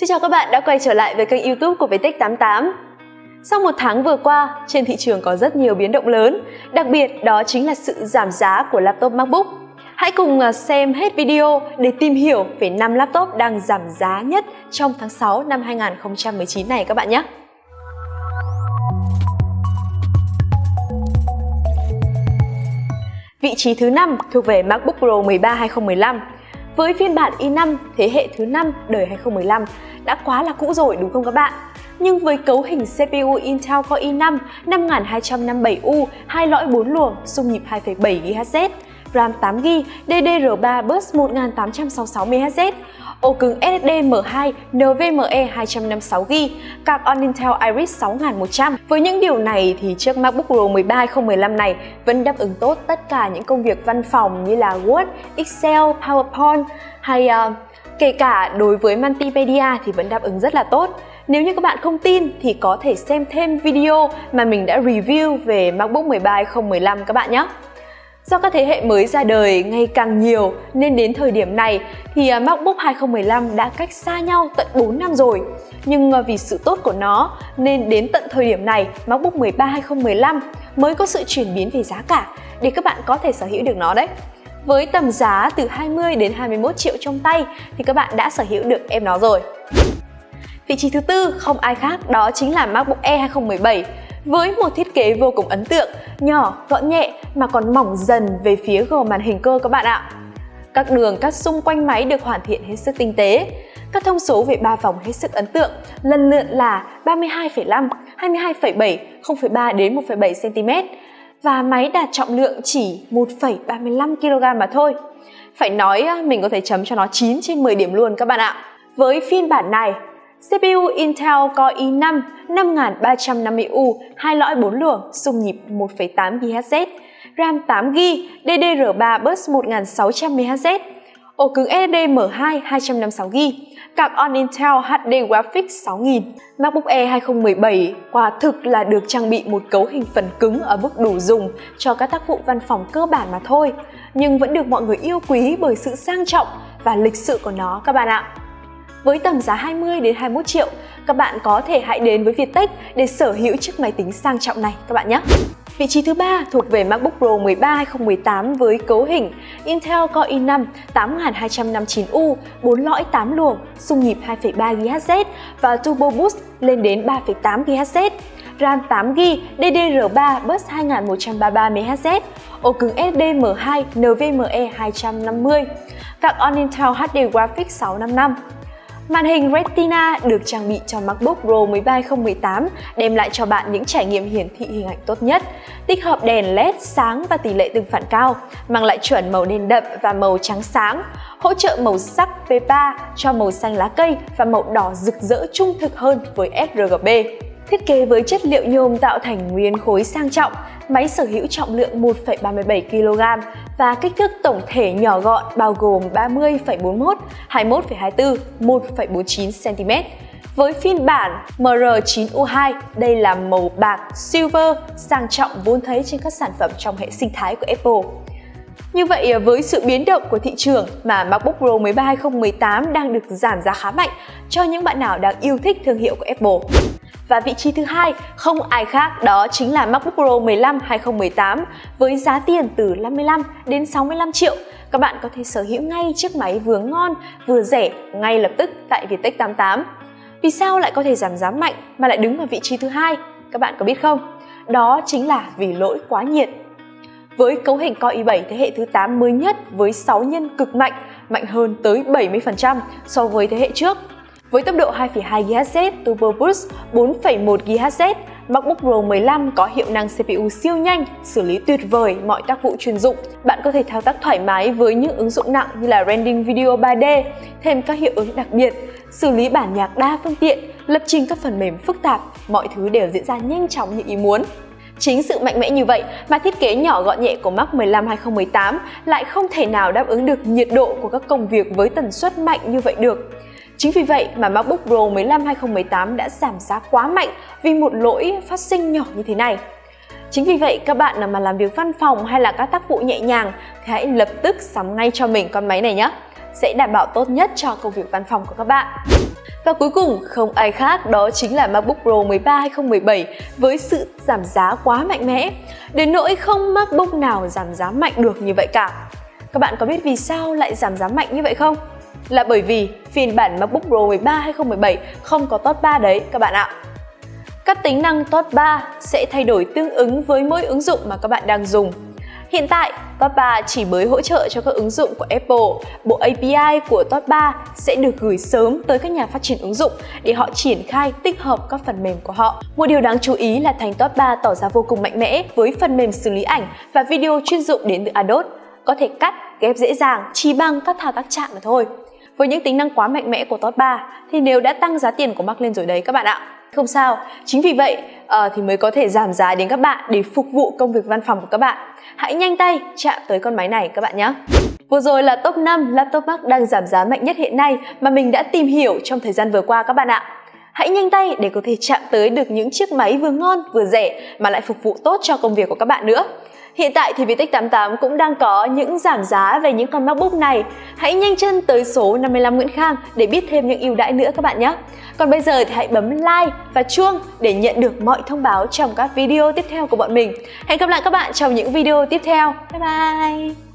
Xin chào các bạn đã quay trở lại với kênh youtube của Vtech88 Sau một tháng vừa qua, trên thị trường có rất nhiều biến động lớn. Đặc biệt đó chính là sự giảm giá của laptop MacBook. Hãy cùng à, xem hết video để tìm hiểu về 5 laptop đang giảm giá nhất trong tháng 6 năm 2019 này các bạn nhé. Vị trí thứ 5 thuộc về MacBook Pro 13 2015 với phiên bản e i5 thế hệ thứ 5 đời 2015 đã quá là cũ rồi đúng không các bạn? Nhưng với cấu hình CPU Intel Core e i5 5257U, hai lõi 4 luồng, xung nhịp 2,7 GHz, RAM 8GB, DDR3 bus 1866MHz, ổ cứng SSD M2 NVMe 256GB, card on Intel Iris 6100. Với những điều này thì chiếc MacBook Pro 13 2015 này vẫn đáp ứng tốt tất cả những công việc văn phòng như là Word, Excel, PowerPoint hay uh, kể cả đối với multimedia thì vẫn đáp ứng rất là tốt. Nếu như các bạn không tin thì có thể xem thêm video mà mình đã review về MacBook 13 2015 các bạn nhé. Do các thế hệ mới ra đời ngày càng nhiều nên đến thời điểm này thì à, MacBook 2015 đã cách xa nhau tận 4 năm rồi. Nhưng à, vì sự tốt của nó nên đến tận thời điểm này, MacBook 13 2015 mới có sự chuyển biến về giá cả để các bạn có thể sở hữu được nó đấy. Với tầm giá từ 20 đến 21 triệu trong tay thì các bạn đã sở hữu được em nó rồi. Vị trí thứ tư không ai khác đó chính là MacBook Air 2017 với một thiết kế vô cùng ấn tượng, nhỏ, gọn nhẹ mà còn mỏng dần về phía gò màn hình cơ các bạn ạ. Các đường cắt xung quanh máy được hoàn thiện hết sức tinh tế. Các thông số về ba vòng hết sức ấn tượng, lần lượt là 32,5, 22,7, 0,3 đến 1,7 cm và máy đạt trọng lượng chỉ 1,35 kg mà thôi. Phải nói ờ, mình có thể chấm cho nó 9 trên 10 điểm luôn các bạn ạ. Với phiên bản này, CPU Intel Core i5 5350U, hai lõi 4 luồng, xung nhịp 1,8 GHz, RAM 8GB, DDR3 bus 1600MHz, ổ cứng SSD M2 256GB, card on Intel HD Graphics 6000. MacBook Air 2017 quả thực là được trang bị một cấu hình phần cứng ở mức đủ dùng cho các tác vụ văn phòng cơ bản mà thôi, nhưng vẫn được mọi người yêu quý bởi sự sang trọng và lịch sự của nó các bạn ạ. Với tầm giá 20 đến 21 triệu, các bạn có thể hãy đến với Viettech để sở hữu chiếc máy tính sang trọng này các bạn nhé. Vị trí thứ ba thuộc về MacBook Pro 13 2018 với cấu hình Intel Core i5 8259U, 4 lõi 8 luồng, xung nhịp 2.3 GHz và Turbo Boost lên đến 3.8 GHz. RAM 8GB, DDR3 bus 2133 MHz, ổ cứng SDM2 NVMe 250, card on Intel HD Graphics 655. Màn hình Retina được trang bị cho MacBook Pro 13 2018 đem lại cho bạn những trải nghiệm hiển thị hình ảnh tốt nhất, tích hợp đèn LED sáng và tỷ lệ tương phản cao, mang lại chuẩn màu đen đậm và màu trắng sáng, hỗ trợ màu sắc P3 cho màu xanh lá cây và màu đỏ rực rỡ trung thực hơn với sRGB. Thiết kế với chất liệu nhôm tạo thành nguyên khối sang trọng, máy sở hữu trọng lượng 1,37 kg và kích thước tổng thể nhỏ gọn bao gồm 30,41, 21,24, 1,49 cm. Với phiên bản MR9U2, đây là màu bạc silver sang trọng vốn thấy trên các sản phẩm trong hệ sinh thái của Apple. Như vậy à, với sự biến động của thị trường mà MacBook Pro 13 2018 đang được giảm giá khá mạnh cho những bạn nào đang yêu thích thương hiệu của Apple. Và vị trí thứ hai không ai khác đó chính là MacBook Pro 15 2018 với giá tiền từ 55 đến 65 triệu. Các bạn có thể sở hữu ngay chiếc máy vừa ngon vừa rẻ ngay lập tức tại Viettech 88. Vì sao lại có thể giảm giá mạnh mà lại đứng ở vị trí thứ hai? Các bạn có biết không? Đó chính là vì lỗi quá nhiệt. Với cấu hình Core i7 thế hệ thứ 8 mới nhất với 6 nhân cực mạnh, mạnh hơn tới 70% so với thế hệ trước với tốc độ 2,2 GHz Turbo Boost 4,1 GHz, MacBook Pro 15 có hiệu năng CPU siêu nhanh, xử lý tuyệt vời mọi tác vụ chuyên dụng. Bạn có thể thao tác thoải mái với những ứng dụng nặng như là rendering video 3D, thêm các hiệu ứng đặc biệt, xử lý bản nhạc đa phương tiện, lập trình các phần mềm phức tạp, mọi thứ đều diễn ra nhanh chóng như ý muốn. Chính sự mạnh mẽ như vậy mà thiết kế nhỏ gọn nhẹ của Mac 15 2018 lại không thể nào đáp ứng được nhiệt độ của các công việc với tần suất mạnh như vậy được. Chính vì vậy mà MacBook Pro 15 2018 đã giảm giá quá mạnh vì một lỗi phát sinh nhỏ như thế này. Chính vì vậy các bạn nào mà làm việc văn phòng hay là các tác vụ nhẹ nhàng thì hãy lập tức sắm ngay cho mình con máy này nhé. sẽ đảm bảo tốt nhất cho công việc văn phòng của các bạn. Và cuối cùng, không ai khác đó chính là MacBook Pro 13 2017 với sự giảm giá quá mạnh mẽ, đến nỗi không MacBook nào giảm giá mạnh được như vậy cả. Các bạn có biết vì sao lại giảm giá mạnh như vậy không? Là bởi vì phiên bản MacBook Pro 13 2017 không có top 3 đấy các bạn ạ. Các tính năng top 3 sẽ thay đổi tương ứng với mỗi ứng dụng mà các bạn đang dùng. Hiện tại, Top 3 chỉ mới hỗ trợ cho các ứng dụng của Apple. Bộ API của Top 3 sẽ được gửi sớm tới các nhà phát triển ứng dụng để họ triển khai tích hợp các phần mềm của họ. Một điều đáng chú ý là thành Top 3 tỏ ra vô cùng mạnh mẽ với phần mềm xử lý ảnh và video chuyên dụng đến từ Adobe. Có thể cắt, ghép dễ dàng chỉ bằng các thao tác chạm mà thôi. Với những tính năng quá mạnh mẽ của Top 3 thì nếu đã tăng giá tiền của Mac lên rồi đấy các bạn ạ. Không sao, chính vì vậy uh, thì mới có thể giảm giá đến các bạn để phục vụ công việc văn phòng của các bạn. Hãy nhanh tay chạm tới con máy này các bạn nhé. Vừa rồi là top 5 laptop Mac đang giảm giá mạnh nhất hiện nay mà mình đã tìm hiểu trong thời gian vừa qua các bạn ạ. Hãy nhanh tay để có thể chạm tới được những chiếc máy vừa ngon vừa rẻ mà lại phục vụ tốt cho công việc của các bạn nữa. Hiện tại thì Vietech 88 cũng đang có những giảm giá về những con MacBook này. Hãy nhanh chân tới số 55 Nguyễn Khang để biết thêm những ưu đãi nữa các bạn nhé. Còn bây giờ thì hãy bấm like và chuông để nhận được mọi thông báo trong các video tiếp theo của bọn mình. Hẹn gặp lại các bạn trong những video tiếp theo. Bye bye!